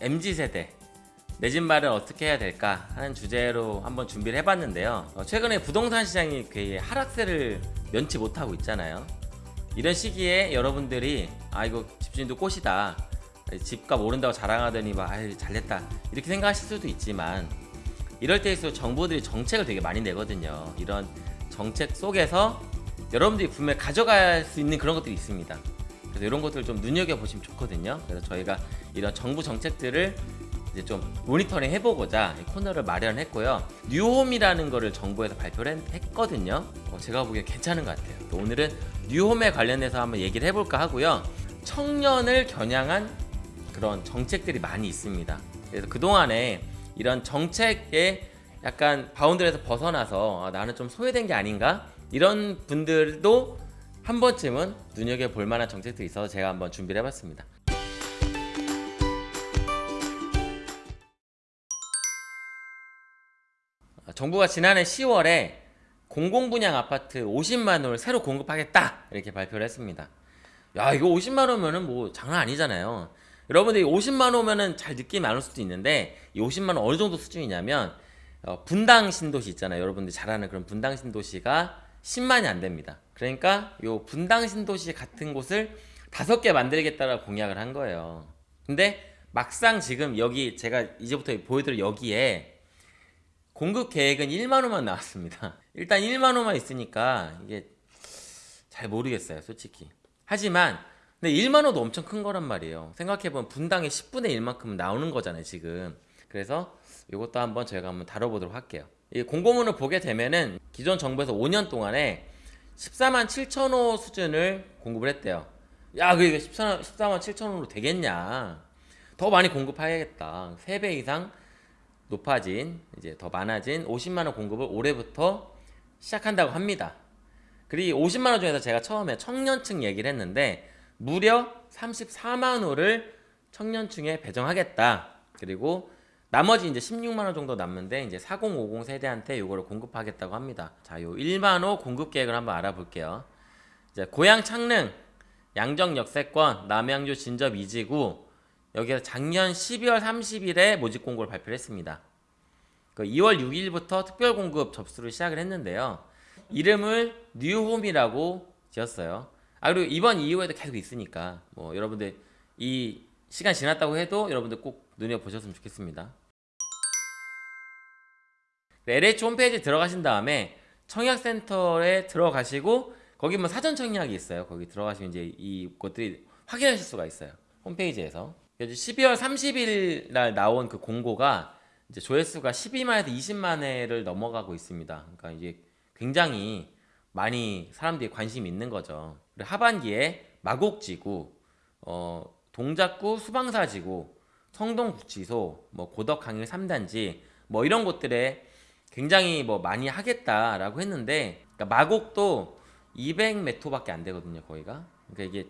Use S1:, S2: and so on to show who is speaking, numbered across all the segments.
S1: MZ세대 내 집 마련 어떻게 해야 될까 하는 주제로 한번 준비를 해봤는데요. 어, 최근에 부동산 시장이 굉장히 하락세를 면치 못하고 있잖아요. 이런 시기에 여러분들이 아 이거 집주인도 꽃이다 집값 오른다고 자랑하더니 막 아유 잘됐다 이렇게 생각하실 수도 있지만 이럴 때일수록 정부들이 정책을 되게 많이 내거든요. 이런 정책 속에서 여러분들이 분명히 가져갈 수 있는 그런 것들이 있습니다 그래서 이런 것들을 좀 눈여겨보시면 좋거든요. 그래서 저희가 이런 정부 정책들을 이제 좀 모니터링 해보고자 이 코너를 마련했고요. 뉴홈이라는 거를 정부에서 발표를 했- 했거든요. 어, 제가 보기엔 괜찮은 것 같아요. 또 오늘은 뉴홈에 관련해서 한번 얘기를 해볼까 하고요. 청년을 겨냥한 그런 정책들이 많이 있습니다. 그래서 그동안에 이런 정책에 약간 바운드에서 벗어나서 아, 나는 좀 소외된 게 아닌가? 이런 분들도 한 번쯤은 눈여겨볼 만한 정책들이 있어서 제가 한번 준비를 해봤습니다 아, 정부가 지난해 10월에 공공분양 아파트 50만 호를 새로 공급하겠다 이렇게 발표를 했습니다. 야 이거 50만 호면은 뭐 장난 아니잖아요. 여러분들이 50만 호면은 잘 느낌이 안 올 수도 있는데 이 50만 호 어느 정도 수준이냐면 어, 분당 신도시 있잖아요. 여러분들이 잘 아는 그런 분당 신도시가 10만이 안 됩니다. 그러니까 요 분당 신도시 같은 곳을 다섯 개 만들겠다라고 공약을 한 거예요. 근데 막상 지금 여기 제가 이제부터 보여드릴 여기에 공급 계획은 1만 호만 나왔습니다. 일단 1만 호만 있으니까 이게 잘 모르겠어요, 솔직히. 하지만 근데 1만 호도 엄청 큰 거란 말이에요. 생각해보면 분당의 10분의 1만큼 나오는 거잖아요, 지금. 그래서 이것도 한번 저희가 한번 다뤄보도록 할게요. 이 공고문을 보게 되면은 기존 정부에서 5년 동안에 14만 7천 호 수준을 공급을 했대요. 야, 그게 14, 14만 7천 호로 되겠냐? 더 많이 공급해야겠다. 3배 이상 높아진 이제 더 많아진 50만 원 공급을 올해부터 시작한다고 합니다. 그리고 50만 원 중에서 제가 처음에 청년층 얘기를 했는데 무려 34만 호를 청년층에 배정하겠다. 그리고 나머지 이제 16만 원 정도 남는데 이제 4050 세대한테 이거를 공급하겠다고 합니다. 자, 요 1만 호 공급 계획을 한번 알아볼게요. 이제 고향 창릉, 양정 역세권, 남양주 진접 이지구 여기서 작년 12월 30일에 모집 공고를 발표를 했습니다. 그 2월 6일부터 특별 공급 접수를 시작을 했는데요. 이름을 뉴홈이라고 지었어요. 아 그리고 이번 이후에도 계속 있으니까 뭐 여러분들 이 시간 지났다고 해도 여러분들 꼭 눈여 보셨으면 좋겠습니다. LH 홈페이지 들어가신 다음에 청약센터에 들어가시고 거기 뭐 사전 청약이 있어요. 거기 들어가시면 이제 이것들이 확인하실 수가 있어요. 홈페이지에서. 그래서 12월 30일 날 나온 그 공고가 이제 조회수가 12만에서 20만 회를 넘어가고 있습니다. 그러니까 이게 굉장히 많이 사람들이 관심이 있는 거죠. 하반기에 마곡지구, 어, 동작구 수방사지구, 성동구치소, 뭐 고덕강일 3단지 뭐 이런 곳들에 굉장히 뭐 많이 하겠다라고 했는데 그러니까 마곡도 200m밖에 안 되거든요 거기가. 그러니까 이게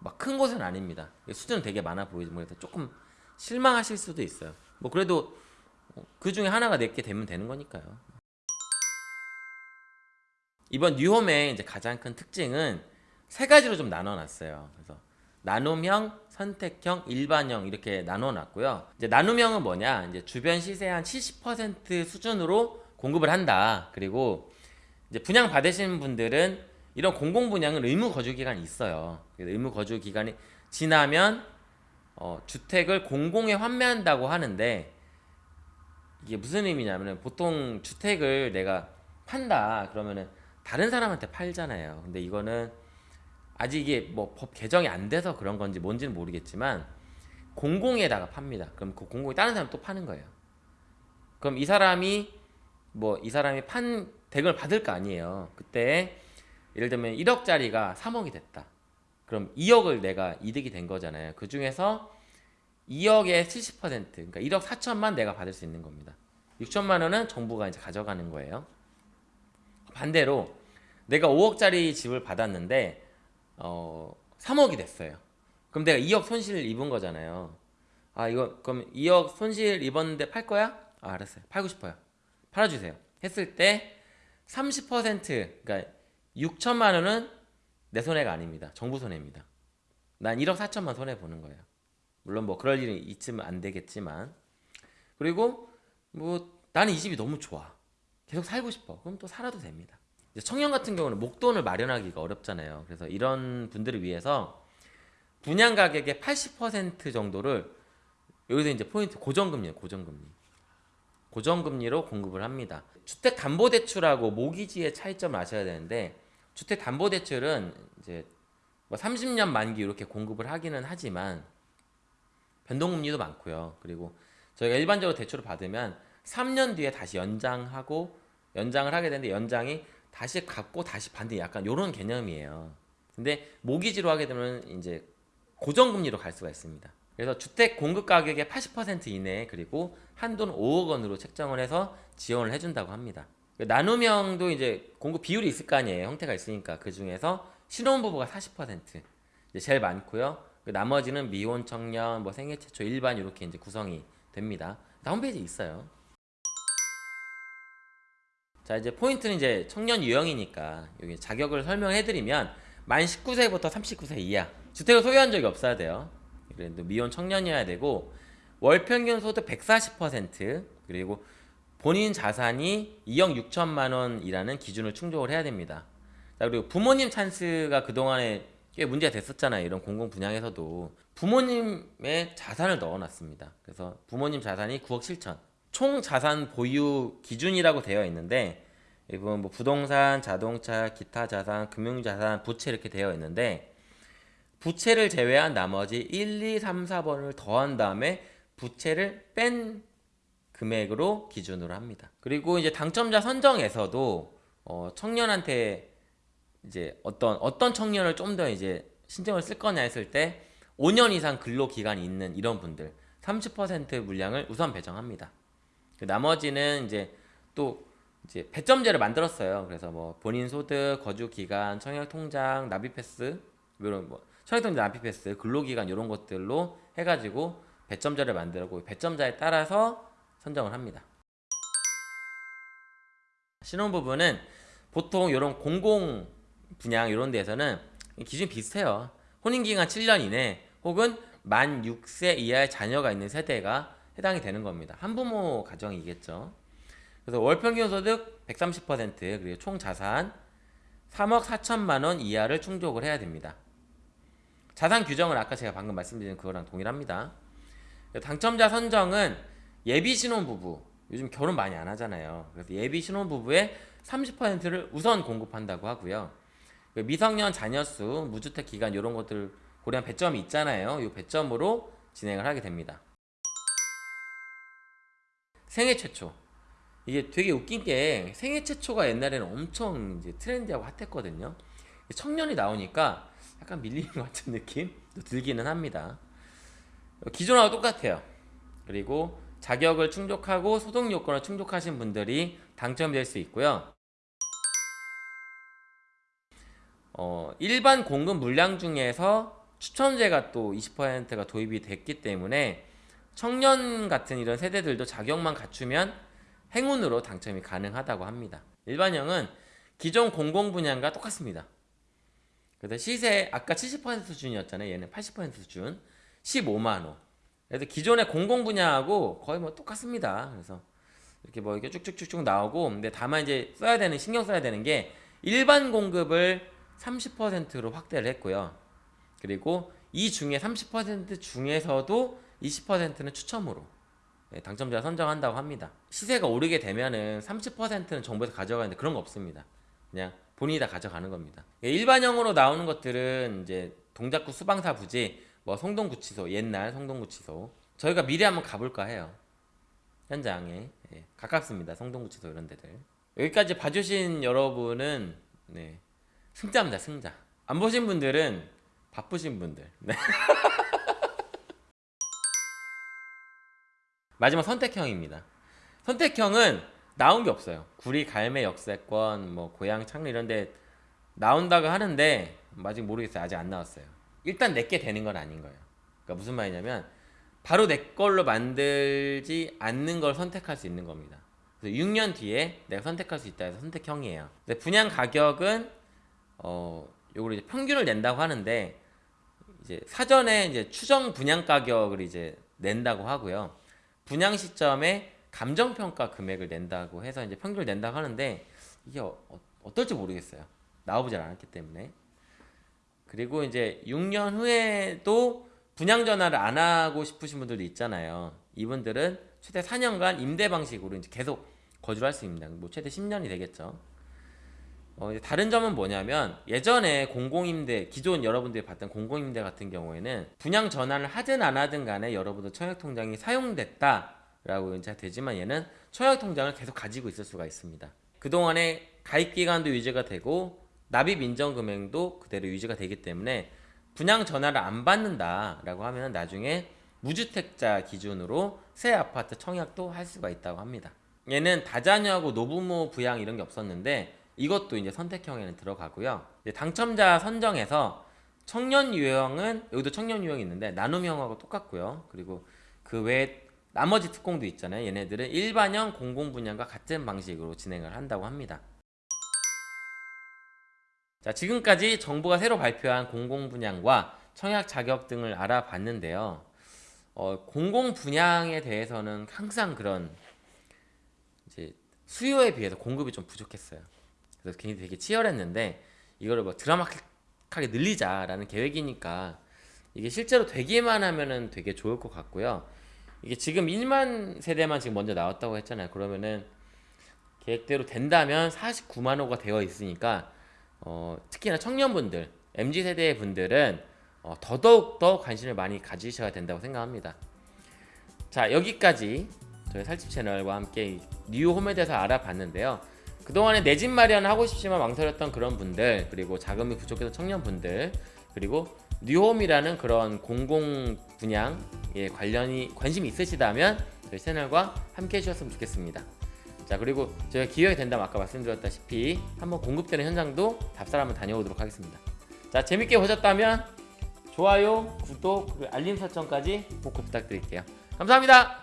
S1: 막 큰 곳은 아닙니다. 수준은 되게 많아 보이지만 조금 실망하실 수도 있어요. 뭐 그래도 그 중에 하나가 내게 되면 되는 거니까요. 이번 뉴홈의 이제 가장 큰 특징은 세 가지로 좀 나눠놨어요. 그래서 나눔형, 선택형, 일반형 이렇게 나눠놨고요. 이제 나눔형은 뭐냐? 이제 주변 시세 한 70% 수준으로 공급을 한다. 그리고 이제 분양 받으시는 분들은 이런 공공 분양은 의무 거주 기간이 있어요. 의무 거주 기간이 지나면 어, 주택을 공공에 환매한다고 하는데 이게 무슨 의미냐면은 보통 주택을 내가 판다 그러면은 다른 사람한테 팔잖아요. 근데 이거는 아직 이게 뭐 법 개정이 안 돼서 그런 건지 뭔지는 모르겠지만 공공에다가 팝니다. 그럼 그 공공이 다른 사람 또 파는 거예요. 그럼 이 사람이 뭐 이 사람이 판 덱을 받을 거 아니에요. 그때 예를 들면 1억짜리가 3억이 됐다. 그럼 2억을 내가 이득이 된 거잖아요. 그 중에서 2억의 70% 그러니까 1억 4천만 내가 받을 수 있는 겁니다. 6천만 원은 정부가 이제 가져가는 거예요. 반대로 내가 5억짜리 집을 받았는데 어 3억이 됐어요. 그럼 내가 2억 손실 입은 거잖아요. 아 이거 그럼 2억 손실 입었는데 팔 거야? 아 알았어요. 팔고 싶어요. 팔아주세요. 했을 때 30% 그러니까 6천만 원은 내 손해가 아닙니다. 정부 손해입니다. 난 1억 4천만 손해 보는 거예요. 물론 뭐 그럴 일이 있으면 안 되겠지만 그리고 뭐 나는 이 집이 너무 좋아 계속 살고 싶어 그럼 또 살아도 됩니다 청년 같은 경우는 목돈을 마련하기가 어렵잖아요 그래서 이런 분들을 위해서 분양 가격의 80% 정도를 여기서 이제 포인트 고정금리예요 고정금리 고정금리로 공급을 합니다 주택담보대출하고 모기지의 차이점을 아셔야 되는데 주택담보대출은 이제 뭐 30년 만기 이렇게 공급을 하기는 하지만 변동금리도 많고요. 그리고 저희가 일반적으로 대출을 받으면 3년 뒤에 다시 연장하고 연장을 하게 되는데 연장이 다시 갚고 다시 받는 약간 이런 개념이에요. 근데 모기지로 하게 되면 이제 고정금리로 갈 수가 있습니다. 그래서 주택 공급 가격의 80% 이내 그리고 한도는 5억 원으로 책정을 해서 지원을 해준다고 합니다. 나눔형도 이제 공급 비율이 있을 거 아니에요. 형태가 있으니까 그 중에서 신혼부부가 40% 이제 제일 많고요. 그 나머지는 미혼 청년, 뭐 생애 최초 일반 이렇게 이제 구성이 됩니다. 다 홈페이지에 있어요. 자 이제 포인트는 이제 청년 유형이니까 여기 자격을 설명해드리면 만 19세부터 39세 이하 주택을 소유한 적이 없어야 돼요. 그래도 미혼 청년이어야 되고 월 평균 소득 140% 그리고 본인 자산이 2억 6천만 원이라는 기준을 충족을 해야 됩니다. 자 그리고 부모님 찬스가 그동안에 꽤 문제가 됐었잖아요. 이런 공공 분양에서도 부모님의 자산을 넣어놨습니다. 그래서 부모님 자산이 9억 7천 총 자산 보유 기준이라고 되어 있는데 이건 뭐 부동산, 자동차, 기타 자산, 금융 자산, 부채 이렇게 되어 있는데 부채를 제외한 나머지 1, 2, 3, 4번을 더한 다음에 부채를 뺀 금액으로 기준으로 합니다. 그리고 이제 당첨자 선정에서도 어 청년한테 이제 어떤 어떤 청년을 좀 더 이제 신청을 쓸 거냐 했을 때 5년 이상 근로 기간이 있는 이런 분들 30% 물량을 우선 배정합니다. 그 나머지는 이제 또 이제 배점제를 만들었어요. 그래서 뭐 본인 소득, 거주 기간, 청약 통장, 납입 패스 이런 뭐 청약 통장 납입 패스, 근로 기간 이런 것들로 해 가지고 배점자를 만들고 배점자에 따라서 선정을 합니다. 신혼 부부는 보통 이런 공공 분양 이런 데에서는 기준이 비슷해요. 혼인기간 7년 이내 혹은 만 6세 이하의 자녀가 있는 세대가 해당이 되는 겁니다. 한부모 가정이겠죠. 그래서 월평균 소득 130% 그리고 총 자산 3억 4천만 원 이하를 충족을 해야 됩니다. 자산 규정은 아까 제가 방금 말씀드린 그거랑 동일합니다. 당첨자 선정은 예비 신혼부부 요즘 결혼 많이 안 하잖아요. 그래서 예비 신혼부부의 30%를 우선 공급한다고 하고요. 그 미성년 자녀 수, 무주택 기간 이런 것들 고려한 배점이 있잖아요. 이 배점으로 진행을 하게 됩니다. 생애 최초. 이게 되게 웃긴 게 생애 최초가 옛날에는 엄청 이제 트렌디하고 핫했거든요. 청년이 나오니까 약간 밀리는 것 같은 느낌도 들기는 합니다. 기존하고 똑같아요. 그리고 자격을 충족하고 소득 요건을 충족하신 분들이 당첨될 수 있고요. 어, 일반 공급 물량 중에서 추천제가 또 20%가 도입이 됐기 때문에 청년 같은 이런 세대들도 자격만 갖추면 행운으로 당첨이 가능하다고 합니다. 일반형은 기존 공공 분양과 똑같습니다. 그래서 시세 아까 70% 수준이었잖아요. 얘는 80% 수준 15만 원. 그래서 기존의 공공 분양하고 거의 뭐 똑같습니다. 그래서 이렇게 뭐 이렇게 쭉쭉쭉쭉 나오고 근데 다만 이제 써야 되는 신경 써야 되는 게 일반 공급을 30%로 확대를 했고요. 그리고 이 중에 30% 중에서도 20%는 추첨으로 네, 당첨자 선정한다고 합니다. 시세가 오르게 되면은 30%는 정부에서 가져가는데 그런 거 없습니다. 그냥 본인이 다 가져가는 겁니다. 예, 일반형으로 나오는 것들은 이제 동작구 수방사 부지, 뭐 성동구치소, 옛날 성동구치소. 저희가 미리 한번 가볼까 해요. 현장에 예, 가깝습니다. 성동구치소 이런 데들. 여기까지 봐주신 여러분은 네, 승자입니다. 승자. 안 보신 분들은 바쁘신 분들. 네. 마지막 선택형입니다. 선택형은 나온 게 없어요. 구리 갈매 역세권, 뭐 고향 창리 이런 데 나온다고 하는데 아직 모르겠어요. 아직 안 나왔어요. 일단 내게 되는 건 아닌 거예요. 그러니까 무슨 말이냐면 바로 내 걸로 만들지 않는 걸 선택할 수 있는 겁니다. 그래서 6년 뒤에 내가 선택할 수 있다 해서 선택형이에요. 분양 가격은 어 요걸 이제 평균을 낸다고 하는데 이제 사전에 이제 추정 분양 가격을 이제 낸다고 하고요. 분양 시점에 감정 평가 금액을 낸다고 해서 이제 평균을 낸다고 하는데 이게 어, 떨지 모르겠어요. 나와보질 않았기 때문에. 그리고 이제 6년 후에도 분양 전화를 안 하고 싶으신 분들도 있잖아요. 이분들은 최대 4년간 임대 방식으로 이제 계속 거주를 할 수 있습니다. 뭐 최대 10년이 되겠죠. 어, 다른 점은 뭐냐면 예전에 공공임대 기존 여러분들이 봤던 공공임대 같은 경우에는 분양 전환을 하든 안 하든 간에 여러분들 청약통장이 사용됐다 라고 이제 되지만 얘는 청약통장을 계속 가지고 있을 수가 있습니다. 그동안에 가입 기간도 유지가 되고 납입 인정 금액도 그대로 유지가 되기 때문에 분양 전화를 안 받는다라고 하면 나중에 무주택자 기준으로 새 아파트 청약도 할 수가 있다고 합니다. 얘는 다자녀하고 노부모 부양 이런 게 없었는데 이것도 이제 선택형에는 들어가고요. 당첨자 선정에서 청년 유형은 여기도 청년 유형이 있는데 나눔형하고 똑같고요. 그리고 그 외에 나머지 특공도 있잖아요. 얘네들은 일반형 공공 분양과 같은 방식으로 진행을 한다고 합니다. 자, 지금까지 정부가 새로 발표한 공공 분양과 청약 자격 등을 알아봤는데요. 어, 공공 분양에 대해서는 항상 그런 이제 수요에 비해서 공급이 좀 부족했어요. 그래서 굉장히 되게 치열했는데 이거를 뭐 드라마틱하게 늘리자라는 계획이니까 이게 실제로 되기만 하면은 되게 좋을 것 같고요. 이게 지금 1만 세대만 지금 먼저 나왔다고 했잖아요. 그러면은 계획대로 된다면 49만 호가 되어 있으니까 어, 특히나 청년분들, MZ 세대의 분들은 어, 더더욱 더 관심을 많이 가지셔야 된다고 생각합니다. 자 여기까지 저희 살집 채널과 함께 뉴 홈에 대해서 알아봤는데요. 그동안에 내 집 마련 하고 싶지만 망설였던 그런 분들 그리고 자금이 부족해서 청년분들 그리고 뉴홈이라는 그런 공공 분양 에 관련이 관심이 있으시다면 저희 채널과 함께 해주셨으면 좋겠습니다. 자 그리고 저희가 기회가 된다면 아까 말씀드렸다시피 한번 공급되는 현장도 답사를 한번 다녀오도록 하겠습니다. 자 재밌게 보셨다면 좋아요, 구독, 그리고 알림 설정까지 꼭 부탁드릴게요. 감사합니다.